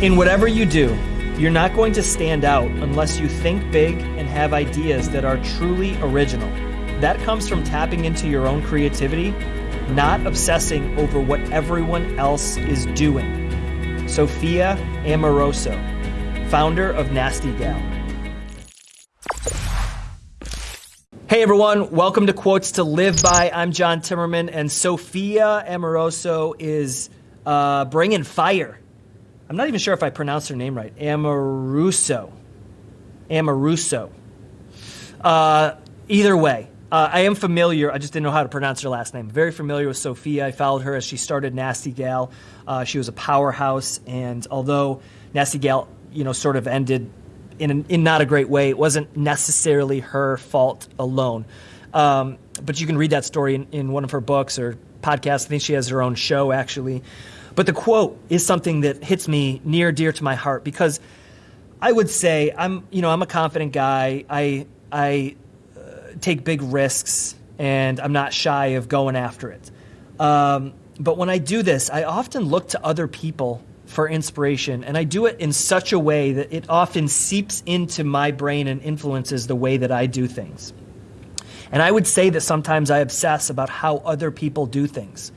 In whatever you do, you're not going to stand out unless you think big and have ideas that are truly original. That comes from tapping into your own creativity, not obsessing over what everyone else is doing. Sophia Amoruso, founder of Nasty Gal. Hey everyone, welcome to Quotes to Live By. I'm John Timmerman, and Sophia Amoruso is uh, bringing fire I'm not even sure if I pronounced her name right. Amoruso. Amoruso. Uh, either way, uh, I am familiar. I just didn't know how to pronounce her last name. Very familiar with Sophia. I followed her as she started Nasty Gal. Uh, she was a powerhouse, and although Nasty Gal, you know, sort of ended in, an, in not a great way, it wasn't necessarily her fault alone. Um, but you can read that story in, in one of her books or podcasts. I think she has her own show actually. But the quote is something that hits me near dear to my heart because I would say I'm, you know, I'm a confident guy. I I uh, take big risks and I'm not shy of going after it. Um, but when I do this, I often look to other people for inspiration, and I do it in such a way that it often seeps into my brain and influences the way that I do things. And I would say that sometimes I obsess about how other people do things.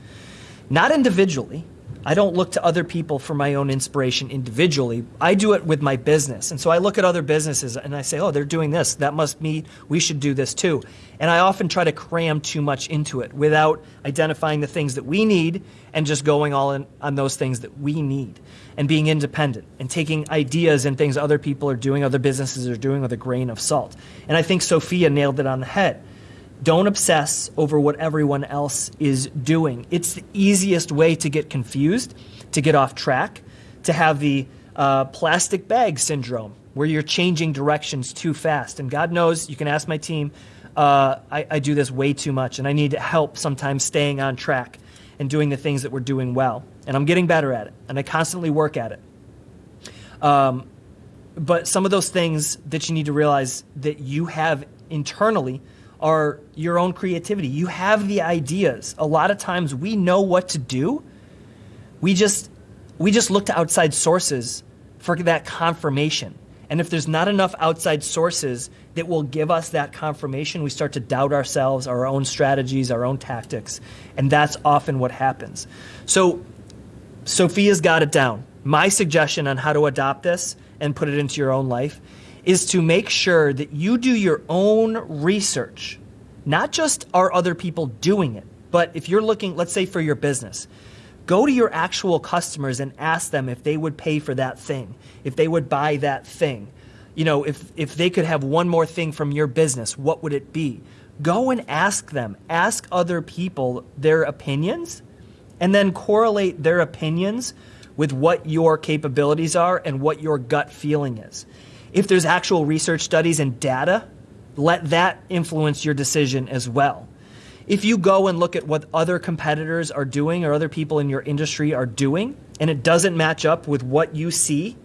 Not individually, I don't look to other people for my own inspiration individually. I do it with my business. And so I look at other businesses and I say, oh, they're doing this. That must mean we should do this too. And I often try to cram too much into it without identifying the things that we need and just going all in on those things that we need and being independent and taking ideas and things other people are doing, other businesses are doing with a grain of salt. And I think Sophia nailed it on the head. Don't obsess over what everyone else is doing. It's the easiest way to get confused, to get off track, to have the uh, plastic bag syndrome where you're changing directions too fast. And God knows, you can ask my team, uh, I, I do this way too much, and I need help sometimes staying on track and doing the things that we're doing well. And I'm getting better at it, and I constantly work at it. Um, but some of those things that you need to realize that you have internally are your own creativity. You have the ideas. A lot of times we know what to do. We just we just look to outside sources for that confirmation. And if there's not enough outside sources that will give us that confirmation, we start to doubt ourselves, our own strategies, our own tactics. And that's often what happens. So Sophia's got it down. My suggestion on how to adopt this and put it into your own life is to make sure that you do your own research. Not just are other people doing it, but if you're looking, let's say for your business, go to your actual customers and ask them if they would pay for that thing, if they would buy that thing. You know, if, if they could have one more thing from your business, what would it be? Go and ask them. Ask other people their opinions and then correlate their opinions with what your capabilities are and what your gut feeling is. If there's actual research studies and data, let that influence your decision as well. If you go and look at what other competitors are doing or other people in your industry are doing, and it doesn't match up with what you see,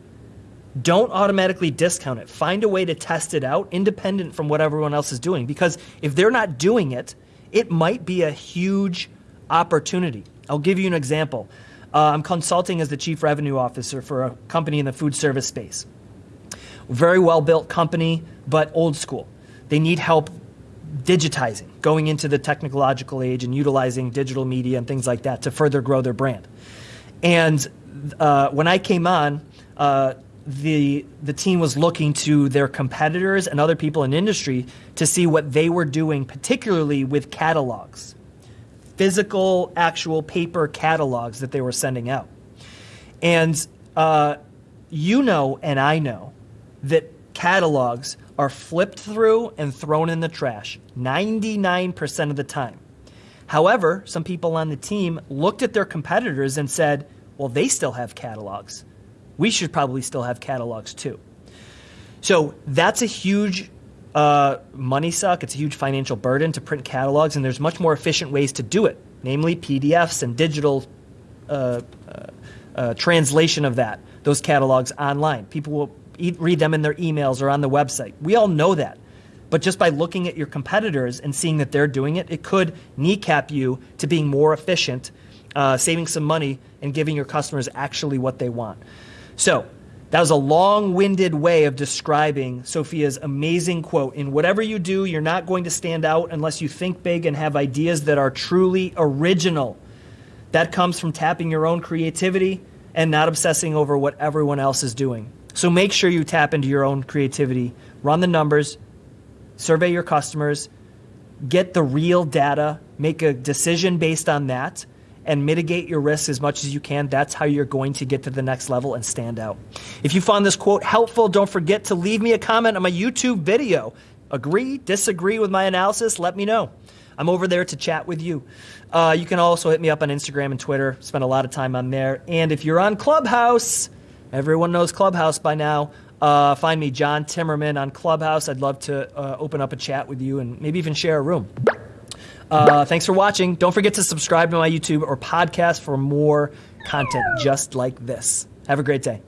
don't automatically discount it. Find a way to test it out independent from what everyone else is doing. Because if they're not doing it, it might be a huge opportunity. I'll give you an example. Uh, I'm consulting as the chief revenue officer for a company in the food service space very well built company, but old school. They need help digitizing, going into the technological age and utilizing digital media and things like that to further grow their brand. And uh, when I came on, uh, the the team was looking to their competitors and other people in industry to see what they were doing, particularly with catalogs, physical, actual paper catalogs that they were sending out. And uh, you know, and I know that catalogs are flipped through and thrown in the trash 99% of the time. However, some people on the team looked at their competitors and said, well, they still have catalogs. We should probably still have catalogs too. So that's a huge uh, money suck. It's a huge financial burden to print catalogs, and there's much more efficient ways to do it, namely PDFs and digital uh, uh, uh translation of that, those catalogs online. People will read them in their emails or on the website. We all know that. But just by looking at your competitors and seeing that they're doing it, it could kneecap you to being more efficient, uh, saving some money, and giving your customers actually what they want. So, that was a long winded way of describing Sophia's amazing quote. In whatever you do, you're not going to stand out unless you think big and have ideas that are truly original. That comes from tapping your own creativity and not obsessing over what everyone else is doing. So make sure you tap into your own creativity, run the numbers, survey your customers, get the real data, make a decision based on that and mitigate your risks as much as you can. That's how you're going to get to the next level and stand out. If you found this quote helpful, don't forget to leave me a comment on my YouTube video. Agree, disagree with my analysis, let me know. I'm over there to chat with you. Uh, you can also hit me up on Instagram and Twitter. Spend a lot of time on there. And if you're on Clubhouse, everyone knows Clubhouse by now. Uh, find me, John Timmerman, on Clubhouse. I'd love to uh, open up a chat with you and maybe even share a room. Uh, thanks for watching. Don't forget to subscribe to my YouTube or podcast for more content just like this. Have a great day.